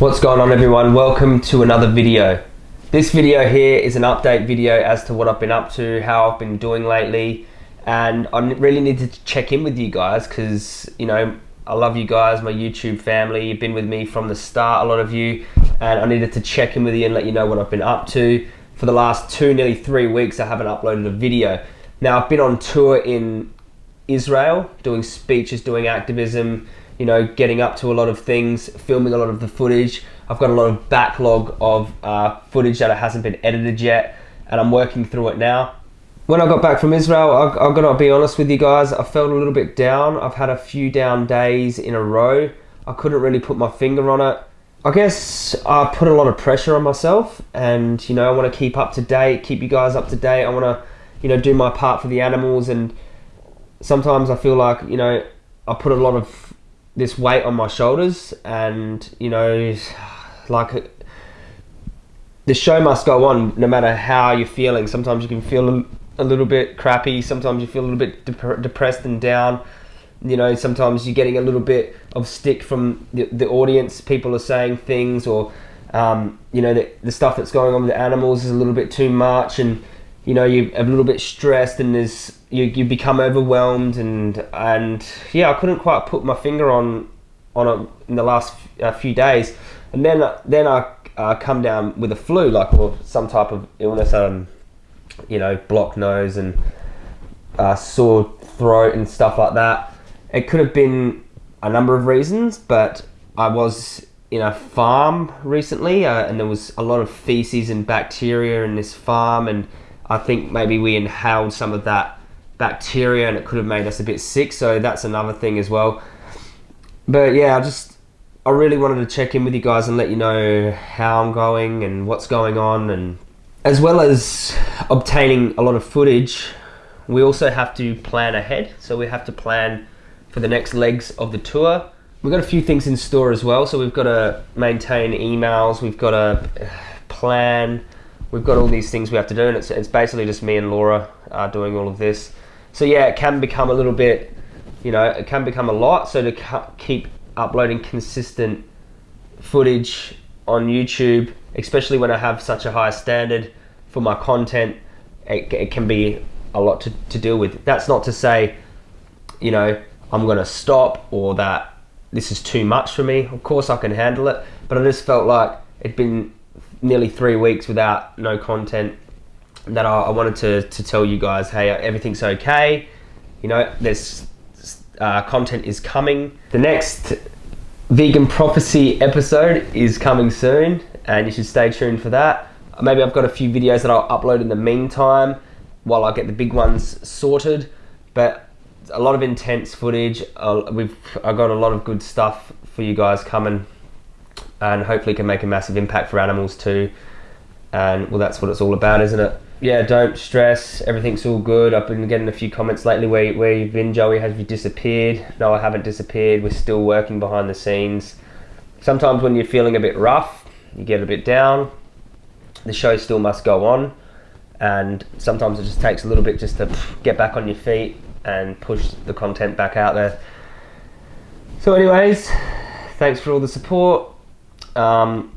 What's going on everyone? Welcome to another video. This video here is an update video as to what I've been up to, how I've been doing lately, and I really need to check in with you guys because, you know, I love you guys, my YouTube family. You've been with me from the start, a lot of you, and I needed to check in with you and let you know what I've been up to. For the last two, nearly three weeks, I haven't uploaded a video. Now, I've been on tour in Israel, doing speeches, doing activism, you know, getting up to a lot of things, filming a lot of the footage. I've got a lot of backlog of uh, footage that hasn't been edited yet, and I'm working through it now. When I got back from Israel, I, I've got to be honest with you guys, I felt a little bit down. I've had a few down days in a row. I couldn't really put my finger on it. I guess I put a lot of pressure on myself, and you know, I want to keep up to date, keep you guys up to date. I want to, you know, do my part for the animals, and sometimes I feel like, you know, I put a lot of this weight on my shoulders, and you know, like the show must go on no matter how you're feeling. Sometimes you can feel a little bit crappy. Sometimes you feel a little bit dep- depressed and down. You know, sometimes you're getting a little bit of stick from the, the audience. People are saying things, or um, you know, the, the stuff that's going on with the animals is a little bit too much, and you know, you're a little bit stressed, and there's you, you become overwhelmed and and yeah I couldn't quite put my finger on on it in the last uh, few days. And then then I uh, come down with a flu like or some type of illness um you know blocked nose and uh, sore throat and stuff like that. It could have been a number of reasons but I was in a farm recently uh, and there was a lot of feces and bacteria in this farm and I think maybe we inhaled some of that bacteria and it could have made us a bit sick. So that's another thing as well. But yeah, I just I really wanted to check in with you guys and let you know how I'm going and what's going on and as well as obtaining a lot of footage, we also have to plan ahead. So we have to plan for the next legs of the tour. We've got a few things in store as well. So we've got to maintain emails, we've got to plan, we've got all these things we have to do, and it's, it's basically just me and Laura uh, doing all of this so yeah, it can become a little bit, you know, it can become a lot. So to keep uploading consistent footage on YouTube, especially when I have such a high standard for my content, it, it can be a lot to, to deal with. That's not to say, you know, I'm gonna stop or that this is too much for me. Of course I can handle it, but I just felt like it'd been nearly three weeks without no content that I, I wanted to, to tell you guys, hey, everything's okay. You know, there's uh, content is coming. The next vegan prophecy episode is coming soon, and you should stay tuned for that. Maybe I've got a few videos that I'll upload in the meantime while I get the big ones sorted. But a lot of intense footage. Uh, we've I got a lot of good stuff for you guys coming, and hopefully can make a massive impact for animals too. And well, that's what it's all about, isn't it? yeah, don't stress. Everything's all good. I've been getting a few comments lately where, where you've been, Joey. Have you disappeared? No, I haven't disappeared. We're still working behind the scenes. Sometimes when you're feeling a bit rough, you get a bit down, the show still must go on. And sometimes it just takes a little bit just to get back on your feet and push the content back out there. So, anyways, thanks for all the support. Um,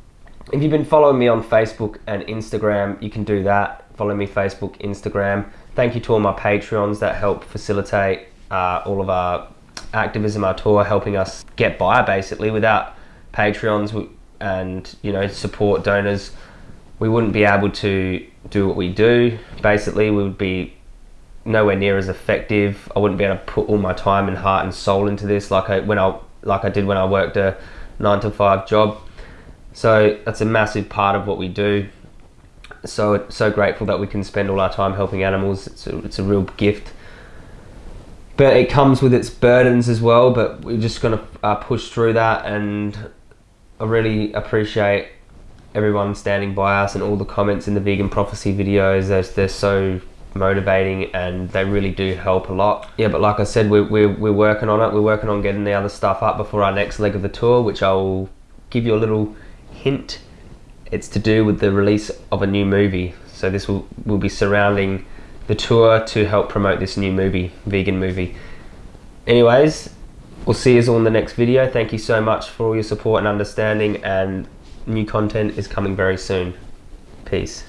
if you've been following me on Facebook and Instagram, you can do that follow me Facebook, Instagram. Thank you to all my Patreons that help facilitate uh, all of our activism, our tour, helping us get by basically. Without Patreons and you know support donors, we wouldn't be able to do what we do. Basically, we would be nowhere near as effective. I wouldn't be able to put all my time and heart and soul into this like I when I like I did when I worked a nine to five job. So that's a massive part of what we do so so grateful that we can spend all our time helping animals. It's a, it's a real gift. But it comes with its burdens as well. But we're just going to uh, push through that, and I really appreciate everyone standing by us and all the comments in the vegan prophecy videos. They're, they're so motivating and they really do help a lot. Yeah, but like I said, we're, we're, we're working on it. We're working on getting the other stuff up before our next leg of the tour, which I'll give you a little hint it's to do with the release of a new movie. So this will, will be surrounding the tour to help promote this new movie, vegan movie. Anyways, we'll see you all in the next video. Thank you so much for all your support and understanding and new content is coming very soon. Peace.